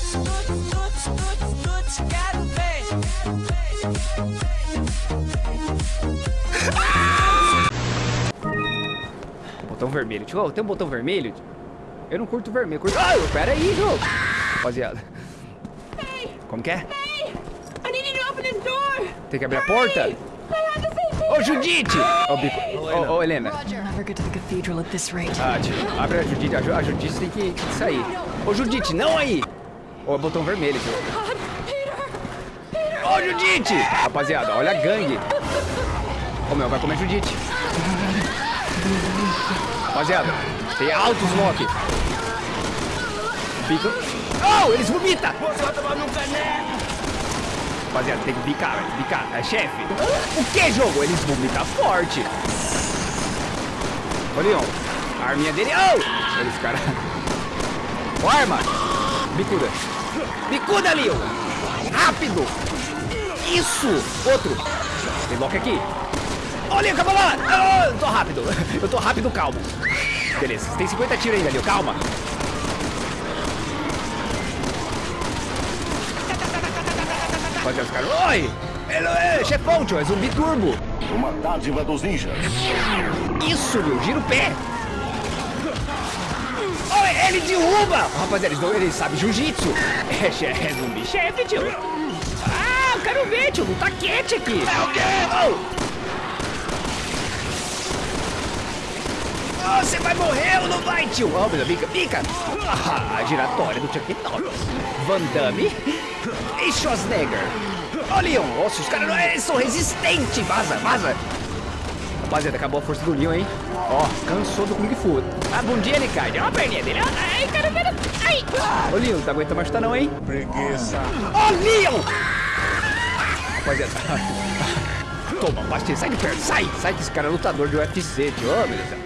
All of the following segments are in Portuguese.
Ver. Botão vermelho. Tio, tem um botão vermelho? Eu não curto vermelho. eu Curto... Ah, pera aí, jogo. Rapaziada. Como que é? I need you to open this door. Tem que abrir a porta? Ô, Judite! Ô, Bico. Ô, ô, Helena. I'll never get to the cathedral at this rate. Ah, tio, abre a Judite. A, Ju- a Judite tem que, que sair. Ô, Judite, não aí! Ô, botão vermelho, Peter. Peter. Ô, Judite! Rapaziada, olha a gangue. Ô, meu, vai comer Judite. Rapaziada, tem altos Loki. Bico. Oh, eles vomitam! Rapaziada, tem que bicar, bicar. É chefe. O que, jogo? Eles vomitam forte. Ô, Leon. A arminha dele. Oh! Eles, cara. Ó, arma. Bicuda. Bicuda, Leon. Rápido. Isso. Outro. Tem Loki aqui. Olha, calma lá. Ah, eu tô rápido. Eu tô rápido, calmo. Beleza, tem 50 tiros ainda, Leon. Calma. Rapaziada, os caras. Oi! Ele é chefão, tio. É zumbi turbo. Uma dádiva dos ninjas. Isso, meu, gira o pé. Ele derruba! Rapaziada, eles, não- eles sabem jiu-jitsu. É, che- é zumbi chefe, tio. Ah, eu quero ver, tio. Tá quente aqui. É o quê? Oh, você vai morrer ou não vai, tio? Oh, meu pica, pica. Ah, a giratória do Chuck Norris. Van Damme e Schwarzenegger. Ó, Leon. Nossa, os caras não- eles são resistentes. Vaza, vaza. Rapaziada, acabou a força do Leon, hein? Ó, cansou do Kung Fu. A bundinha ele cai. Olha a perninha dele. Ai, cara, cara. Ai. Ô, Leon, não tá aguentando mais chutar não, hein? Preguiça. Ó, Leon! Rapaziada. Toma, pastilha. Sai de perto. Sai. Sai que esse cara é lutador de UFC, tio. Ô, meu Deus do céu.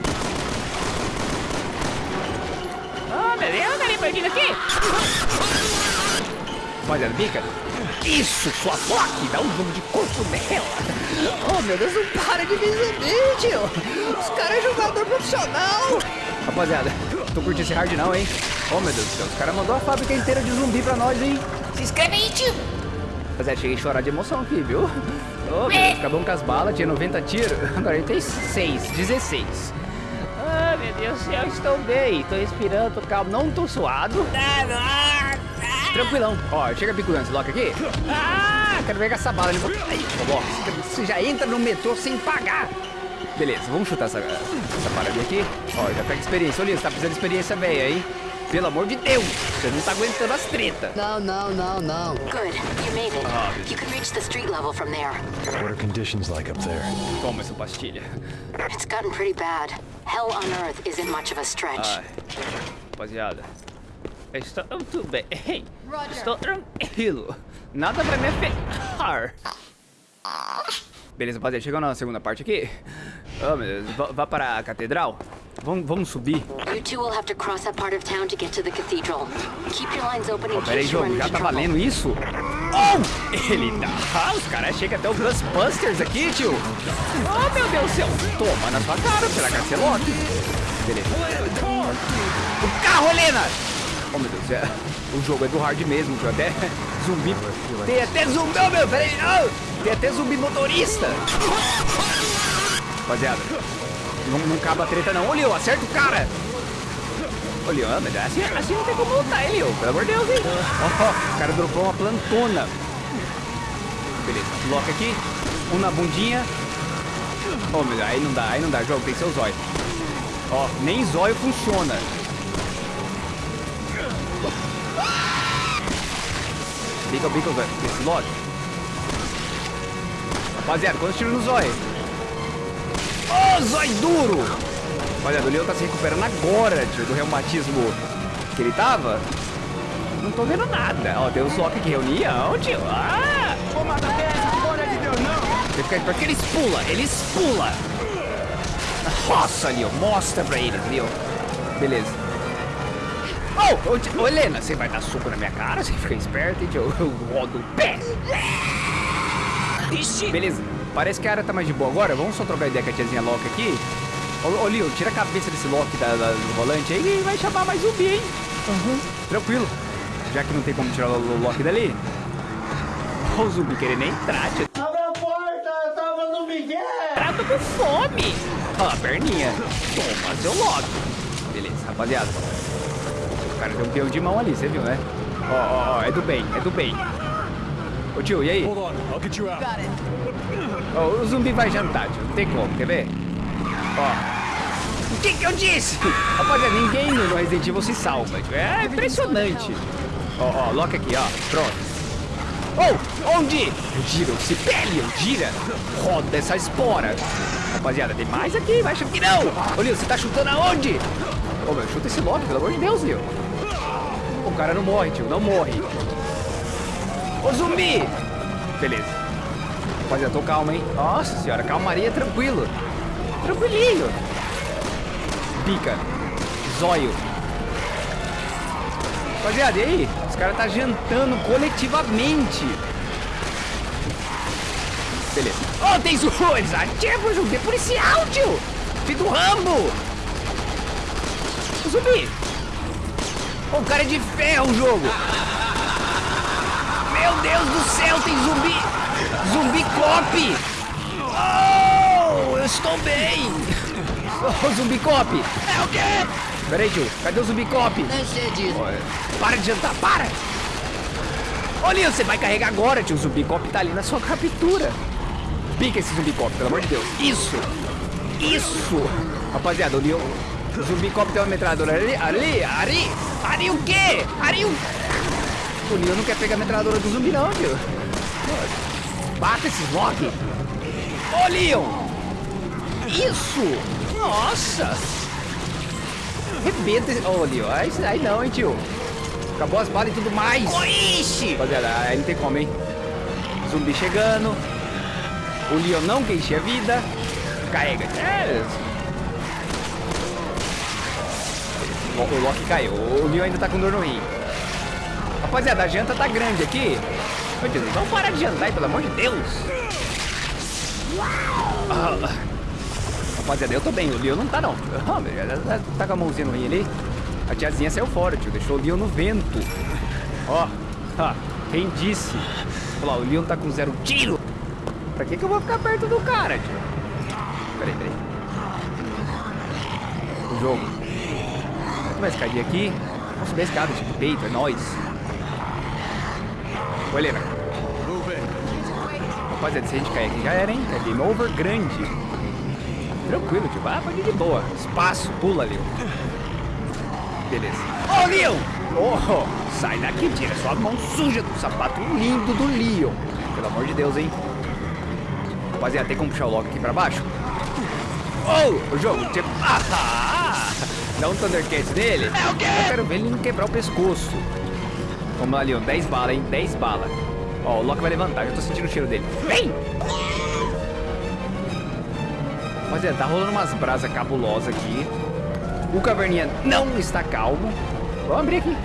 Ô, meu Deus, tá ali perdido aqui. Rapaziada, bica. Isso, sua Loki, dá um jogo de corpo nela. Oh, meu Deus, não para de me zumbi, tio. Os caras é jogador profissional. Rapaziada, tô curtindo esse hard não, hein? Oh, meu Deus do céu, os caras mandou a fábrica inteira de zumbi pra nós, hein? Se inscreve aí, tio. Rapaziada, cheguei a chorar de emoção aqui, viu? Oh, meu Deus, acabou com as balas, tinha 90 tiros, agora ele tem 6, 16. Ah, meu Deus do céu, estou bem, tô respirando, tô calmo, não tô suado. Tranquilão. Ó, chega bicudando esse Loki aqui. Ah, quero pegar essa bala. Ele vai... Aí, ó, você já entra no metrô sem pagar. Beleza, vamos chutar essa, essa paradinha aqui. Ó, já pega experiência. Olha, você tá precisando de experiência velha, hein? Pelo amor de Deus, você não tá aguentando as treta. No, no, no, no. Good. You made it. You can reach the street level from there. What are conditions like up there? Toma essa pastilha. It's gotten pretty bad. Hell on Earth isn't much of a stretch. Ai, rapaziada. Estou tudo bem. Estou tranquilo. Nada vai me afetar. Beleza, rapaziada. Chegando na segunda parte aqui. Oh, meu Deus. Vá, vá para a catedral. Vamos, vamos subir. You two will have to cross that part of town to get to the cathedral. Keep your lines open in Oh, pera aí, case you run jogo. Já tá valendo isso? Oh! Ele dá. Ah, os caras chegam até o Ghostbusters aqui, tio. Oh, meu Deus do céu. Toma na sua cara. Será que vai ser Loki? Beleza. O carro, Helena! Oh, meu Deus céu. O jogo é do hard mesmo, tio. Até zumbi. Tem até zumbi. Oh, meu, peraí. Oh, tem até zumbi motorista. Rapaziada, não, não acaba a treta não. Ô, Leo, acerta o cara. Ô, Leo, mas assim, assim não tem como lutar, hein, Leo? Pelo amor de Deus, hein? Ó, o cara dropou uma plantona. Beleza, bloca aqui. Um na bundinha. Ô, meu Deus, aí não dá, aí não dá, jogo, tem o zóio. Ó, nem zóio funciona. Bica, bica, velho. Esse lote. Rapaziada, quantos tiros no zóio? Ô, zóio duro! Olha, o Leão tá se recuperando agora, tio, do reumatismo que ele tava. Não tô vendo nada. Ó, tem o Loki aqui, reunião, tio. Ah! Você fica porque eles pulam, eles pulam. Nossa, Leon, mostra pra eles, Leon. Beleza. Oh, ô, tio- ô, Helena, você vai dar soco na minha cara? Você fica esperto, hein, tio? Eu rodo o pé. Beleza, parece que a área tá mais de boa agora. Vamos só trocar ideia com a tiazinha Loki aqui. Ô, ô Leon, tira a cabeça desse Loki da, da- do volante aí e vai chamar mais zumbi, hein? Tranquilo. Já que não tem como tirar o Loki dali. Ó, o zumbi querendo entrar, tio. Abre a porta, eu tava no Miguel! Tô com fome. Ó, a perninha. Toma, seu Loki. Beleza, rapaziada. O cara deu um peão de mão ali, você viu, né? Ó, ó, ó, é do bem, é do bem. Ô tio, e aí? Ó, o zumbi vai jantar, tio. Não tem como, quer ver? Ó. O que que eu disse? Rapaziada, ninguém no Resident Evil se salva, tio. É impressionante. Ó, ó, Loki aqui, ó. Pronto. Oh, onde? Gira, se pele, gira. Roda essa espora. Rapaziada, tem mais aqui, vai achando que não. Ô, Leo, você tá chutando aonde? Ô, meu, chuta esse Loki, pelo amor de Deus, Leo. O cara não morre, tio, não morre. Ô, zumbi! Beleza. Rapaziada, tô calmo, hein? Nossa senhora, calmaria, tranquilo. Tranquilinho. Pica. Zóio. Rapaziada, e aí? Os caras tá jantando coletivamente. Beleza. Ó, tem zumbi! Eles ativam o zumbi policial, tio! Filho do Rambo! Zumbi! O cara é de ferro o jogo! Meu Deus do céu, tem zumbi! Zumbi cop! Oh, eu estou bem! Oh, zumbi cop! É o quê? Peraí, tio, cadê o zumbi cop? Não sei disso. Para de jantar, para! Olha, você vai carregar agora, tio. O zumbi cop tá ali na sua captura. Pica esse zumbi cop, pelo amor de Deus. Isso! Isso! Rapaziada, o Leon. O zumbi cop tem uma metralhadora ali, ali, ali! Ali o quê? Ali o. O Leon não quer pegar a metralhadora do zumbi, não, tio. Bata esses Loki! Ô, Leon! Isso! Nossa! Rebenta esse... Ô, Leon, aí, aí não, hein, tio. Acabou as balas e tudo mais. Ixi! Rapaziada, aí não tem como, hein? Zumbi chegando. O Leon não encher a vida. Carrega. É. O, Loki caiu. O Leon ainda tá com dor no rim. Rapaziada, a janta tá grande aqui. Meu Deus, parar de jantar pelo amor de Deus. Ah, rapaziada, eu tô bem. O Leon não tá, não. Ah, meu, tá- com a mãozinha no rim ali. A tiazinha saiu fora, tio. Deixou o Leon no vento. Ó, ah, quem disse? Olha lá, o Leon tá com zero tiro. Pra que que eu vou ficar perto do cara, tio? Peraí, peraí. O jogo. Vai escadinha aqui. Vamos subir a escada, tipo, peito, é nóis. Ô, Helena. Rapaziada, se a gente cair aqui já era, hein? É game over grande. Tranquilo, tio. Vai, pode ir de boa. Espaço, pula, Leon. Beleza. Ô, Leon! Oh, sai daqui, tira sua mão suja do sapato lindo do Leon. Pelo amor de Deus, hein? Rapaziada, tem como puxar o Loki aqui pra baixo? Oh, o jogo, tipo... Ah, dá um Thundercats nele. É o quê? Eu quero ver ele não quebrar o pescoço. Vamos lá, Leon. 10 balas, hein? 10 balas. Ó, o Loki vai levantar. Já tô sentindo o cheiro dele. Vem! Rapaziada, tá rolando umas brasas cabulosas aqui. O caverninha não está calmo. Vamos abrir aqui.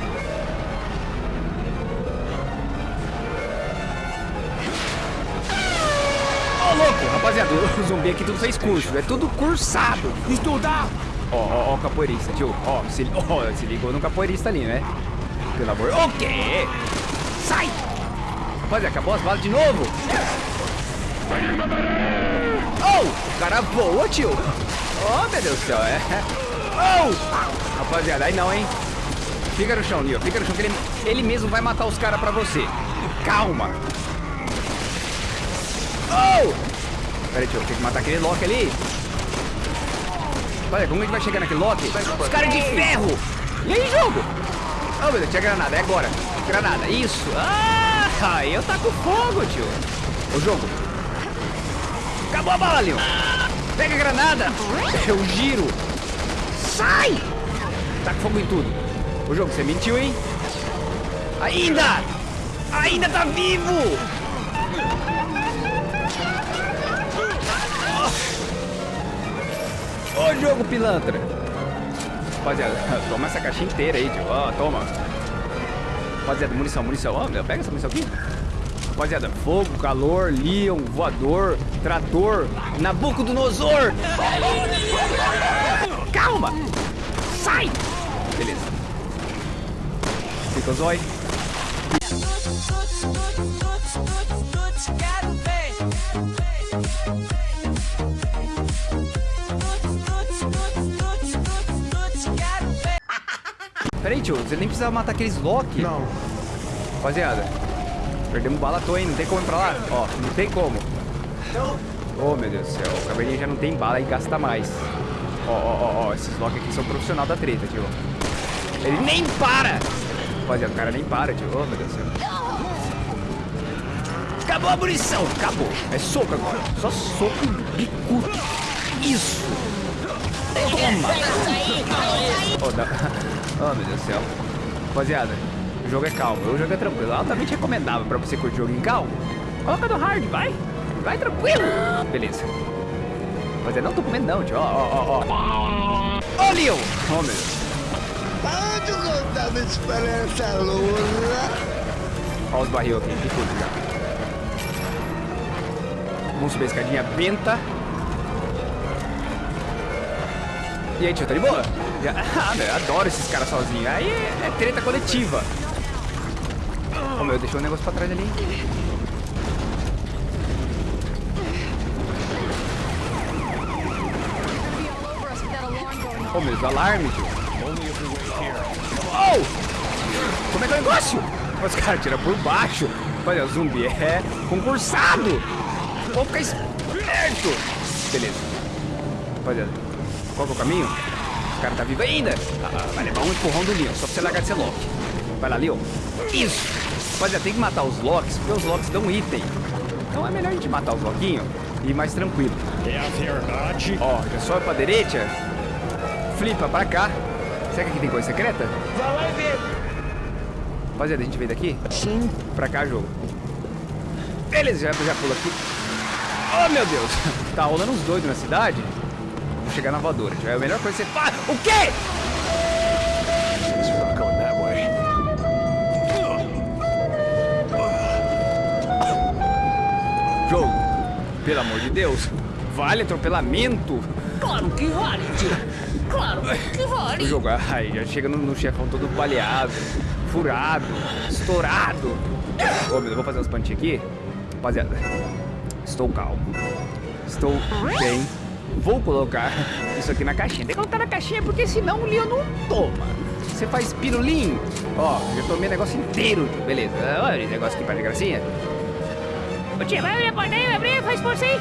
O zumbi aqui tudo fez curso, é tudo cursado. Estudar! Ó, ó, ó, capoeirista, tio. Ó, se, ó, se ligou no capoeirista ali, né? Pelo amor... O quê? Sai! Rapaziada, acabou as balas de novo. Oh, o cara voa, tio. Oh, meu Deus do céu, é. Oh! Rapaziada, aí não, hein? Fica no chão, Leo. Fica no chão que ele, ele mesmo vai matar os caras pra você. Calma. Oh! Pera aí, tio. Tem que matar aquele Loki ali. Olha, como a gente vai chegar naquele Loki? Os caras de ferro! E aí, jogo? Oh, meu Deus, tinha granada. É agora. Granada. Isso. Ah, eu com fogo, tio. O jogo. Acabou a bala, Leon. Pega a granada. Eu giro. Sai! Tá com fogo em tudo. O jogo, você mentiu, hein? Ainda! Ainda tá vivo! Ô, jogo pilantra! Rapaziada, toma essa caixa inteira aí, tio. Ó, toma. Rapaziada, munição, munição. Ó, meu, pega essa munição aqui. Rapaziada, fogo, calor, Leon, voador, trator, Nabucodonosor. Calma! Sai! Beleza. Fica ver. Quero ver. Peraí, tio, você nem precisava matar aqueles Loki. Não. Rapaziada, perdemos bala à toa, hein? Não tem como ir pra lá? Ó, não tem como. Oh, meu Deus do céu. O caverninha já não tem bala e gasta mais. Ó, ó, ó, ó. Esses Loki aqui são profissional da treta, tio. Ele nem para! Rapaziada, o cara nem para, tio. Oh, meu Deus do céu. Acabou a munição! Acabou. É soco agora. Só soco e bico. Isso! Toma! Oh, dá... oh, meu Deus do céu. Rapaziada, o jogo é calmo. O jogo é tranquilo. Altamente recomendável pra você curtir o jogo em calmo. Coloca no hard, vai. Vai tranquilo. Beleza. Rapaziada, não tô comendo não, tio. Ó, ó, ó, ó. Ó, Leon! Oh, meu Deus. De contar minha esperança louca. Ó os barril aqui, que tudo já. Vamos subir a escadinha benta. E aí, tio, tá de boa? Ah, adoro esses caras sozinhos. Aí é, treta coletiva. Ô, meu, deixou um negócio pra trás ali. Ô, meu, alarme, tio. Oh! Como é que é o negócio? Os caras tiram por baixo. Olha, zumbi é concursado. Vou ficar esperto. Beleza. Rapaziada, qual que é o caminho? O cara tá vivo ainda. Ah, vai levar um empurrão do Leon, só pra você largar de ser Loki. Vai lá, Leon. Isso. Rapaziada, tem que matar os Locks, porque os Locks dão item. Então é melhor a gente matar os Loquinhos e ir mais tranquilo. Ó, já sobe pra direita. Flipa pra cá. Será que aqui tem coisa secreta? Vai lá e vê. Rapaziada, a gente veio daqui? Sim. Pra cá, jogo. Beleza, já, já pula aqui. Oh, meu Deus. Tá rolando uns doidos na cidade. Vou chegar na voadora. Já é a melhor coisa que você faz. O quê? Jogo. Pelo amor de Deus. Vale atropelamento. Claro que vale, tio. Claro que O vale. jogo, ai, já chega no, no chefão todo baleado, furado, estourado. Ô, meu Deus, vou fazer umas plantinhas aqui. Rapaziada, estou calmo. Estou bem. Vou colocar isso aqui na caixinha. Tem que colocar na caixinha porque senão o Leon não toma. Você faz pirulim. Ó, já tomei o negócio inteiro. Beleza, olha esse negócio aqui para de gracinha. Ô tia, vai abrir a porta aí, vai abrir, faz força aí.